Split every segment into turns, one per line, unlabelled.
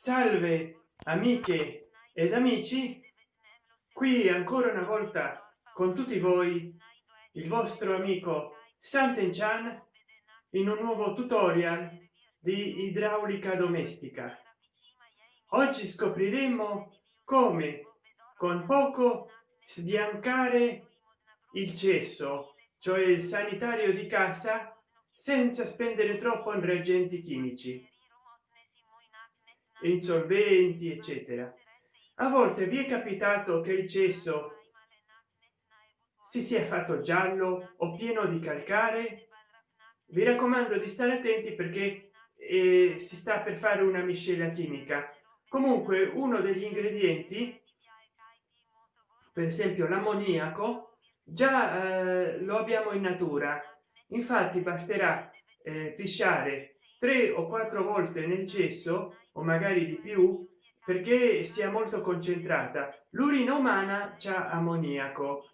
salve amiche ed amici. Qui ancora una volta con tutti voi il vostro amico santen chan in un nuovo tutorial di idraulica domestica. Oggi scopriremo come con poco sbiancare il cesso cioè il sanitario di casa senza spendere troppo in reagenti chimici insolventi eccetera. A volte vi è capitato che il cesso si sia fatto giallo o pieno di calcare? Vi raccomando di stare attenti perché eh, si sta per fare una miscela chimica. Comunque uno degli ingredienti per esempio l'ammoniaco già eh, lo abbiamo in natura. Infatti basterà eh, pisciare tre o quattro volte nel cesso o magari di più perché sia molto concentrata. L'urina umana c'ha ammoniaco.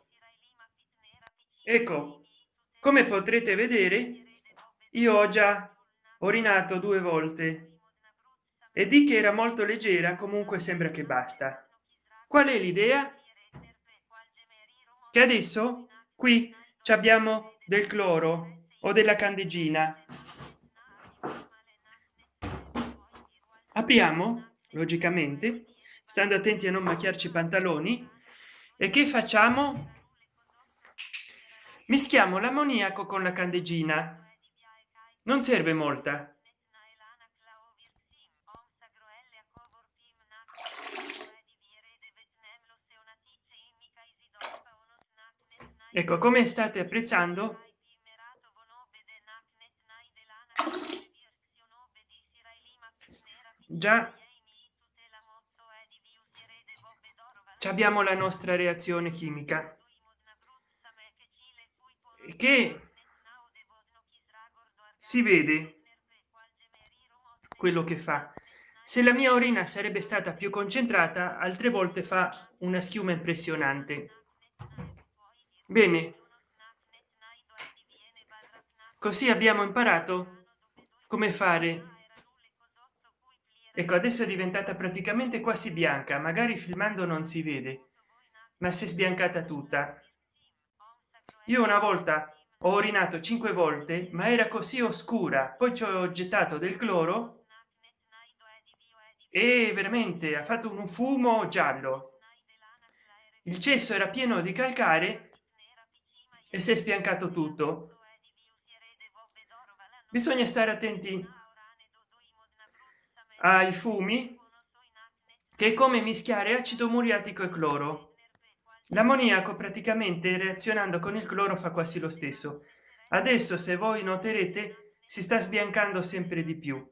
Ecco come potrete vedere io ho già orinato due volte. E di che era molto leggera comunque sembra che basta. Qual è l'idea? Che adesso qui abbiamo del cloro o della candeggina apriamo logicamente stando attenti a non macchiarci i pantaloni e che facciamo? Mischiamo l'ammoniaco con la candeggina. Non serve molta. Ecco come state apprezzando già. Abbiamo la nostra reazione chimica. Che si vede quello che fa. Se la mia orina sarebbe stata più concentrata altre volte fa una schiuma impressionante. Bene. Così abbiamo imparato come fare ecco adesso è diventata praticamente quasi bianca magari filmando non si vede ma si è sbiancata tutta. Io una volta ho orinato cinque volte ma era così oscura poi ci ho gettato del cloro e veramente ha fatto un fumo giallo. Il cesso era pieno di calcare e si è sbiancato tutto. Bisogna stare attenti ai fumi che è come mischiare acido muriatico e cloro. L'ammoniaco praticamente reazionando con il cloro fa quasi lo stesso. Adesso se voi noterete si sta sbiancando sempre di più.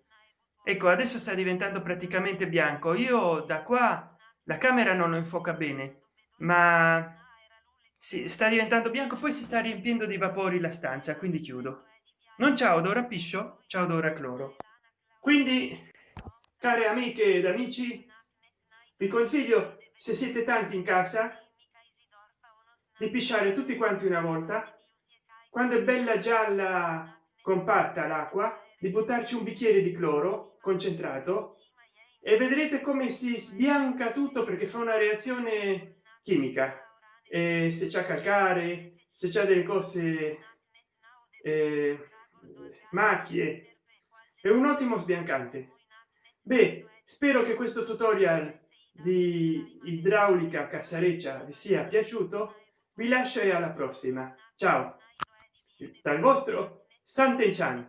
Ecco adesso sta diventando praticamente bianco. Io da qua la camera non lo infoca bene ma si sta diventando bianco poi si sta riempiendo di vapori la stanza quindi chiudo. Non c'è odore piscio ciao odore cloro. Quindi care amiche ed amici vi consiglio se siete tanti in casa di pisciare tutti quanti una volta. Quando è bella gialla compatta l'acqua di buttarci un bicchiere di cloro concentrato e vedrete come si sbianca tutto perché fa una reazione chimica. E se c'è calcare se c'è delle cose eh, macchie è un ottimo sbiancante beh spero che questo tutorial di idraulica casareccia vi sia piaciuto. Vi lascio e alla prossima. Ciao. Dal vostro santen chan